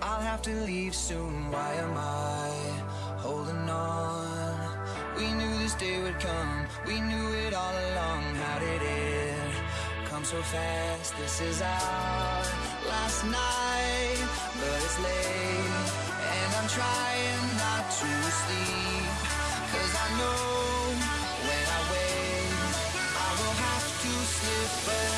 I'll have to leave soon. Why am I holding on? We knew this day would come. We knew it all along. How did it come so fast? This is our last night, but it's late, and I'm trying not to sleep. Cause I know when I wake, I will have to slip away.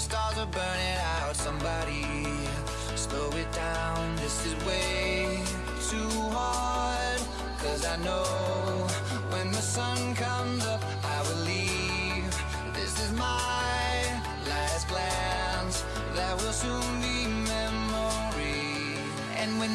stars are burning out. Somebody slow it down. This is way too hard. Cause I know when the sun comes up I will leave. This is my last glance. That will soon be memory. And when